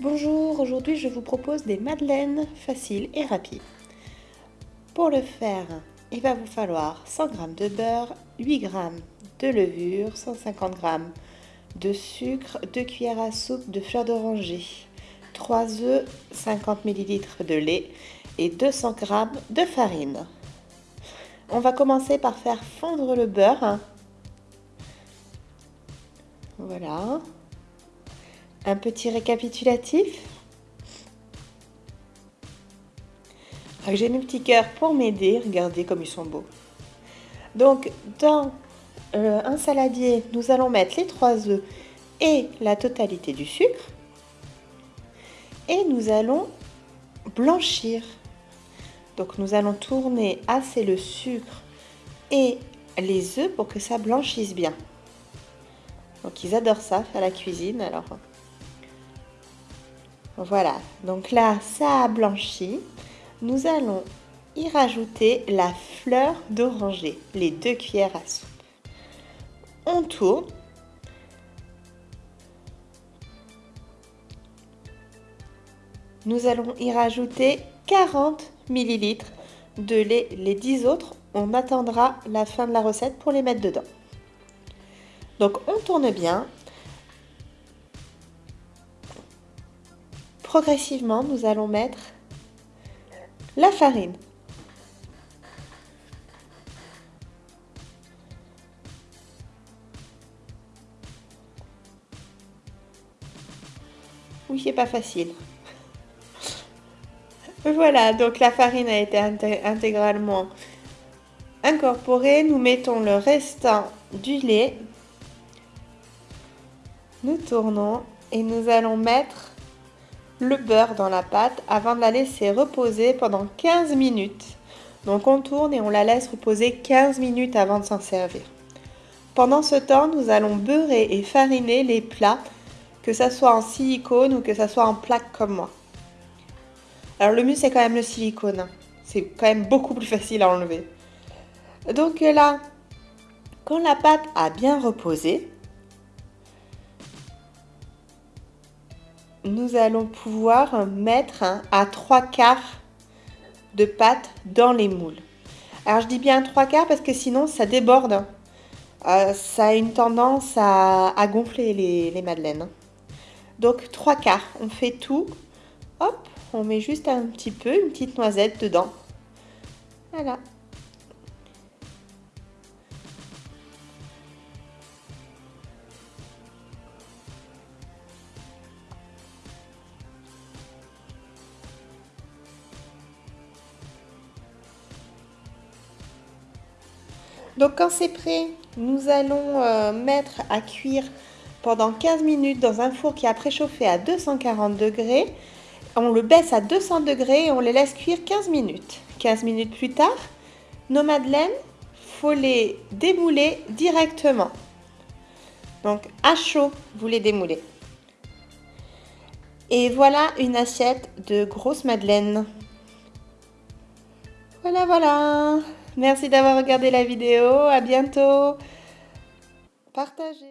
Bonjour, aujourd'hui je vous propose des madeleines faciles et rapides. Pour le faire, il va vous falloir 100 g de beurre, 8 g de levure, 150 g de sucre, 2 cuillères à soupe de fleur d'oranger, 3 œufs, 50 ml de lait et 200 g de farine. On va commencer par faire fondre le beurre. Voilà. Un petit récapitulatif. J'ai mes petits cœurs pour m'aider. Regardez comme ils sont beaux. Donc, dans euh, un saladier, nous allons mettre les trois œufs et la totalité du sucre. Et nous allons blanchir. Donc, nous allons tourner assez le sucre et les œufs pour que ça blanchisse bien. Donc, ils adorent ça, faire la cuisine. Alors, voilà, donc là, ça a blanchi. Nous allons y rajouter la fleur d'oranger, les deux cuillères à soupe. On tourne. Nous allons y rajouter 40 ml de lait. Les 10 autres, on attendra la fin de la recette pour les mettre dedans. Donc on tourne bien Progressivement, nous allons mettre la farine. Oui, c'est pas facile. Voilà, donc la farine a été intégralement incorporée. Nous mettons le restant du lait. Nous tournons et nous allons mettre le beurre dans la pâte avant de la laisser reposer pendant 15 minutes. Donc on tourne et on la laisse reposer 15 minutes avant de s'en servir. Pendant ce temps, nous allons beurrer et fariner les plats, que ce soit en silicone ou que ce soit en plaque comme moi. Alors le mieux c'est quand même le silicone. C'est quand même beaucoup plus facile à enlever. Donc là, quand la pâte a bien reposé, nous allons pouvoir mettre à trois quarts de pâte dans les moules. Alors je dis bien trois quarts parce que sinon ça déborde. Euh, ça a une tendance à, gonfler les, les, madeleines. Donc trois quarts, on fait tout. Hop, on met juste un petit peu, une petite noisette dedans. Voilà. Donc quand c'est prêt, nous allons euh, mettre à cuire pendant 15 minutes dans un four qui a préchauffé à 240 degrés. On le baisse à 200 degrés et on les laisse cuire 15 minutes. 15 minutes plus tard, nos madeleines, faut les démouler directement. Donc à chaud, vous les démoulez. Et voilà une assiette de grosses madeleines. Voilà, voilà Merci d'avoir regardé la vidéo. À bientôt. Partagez.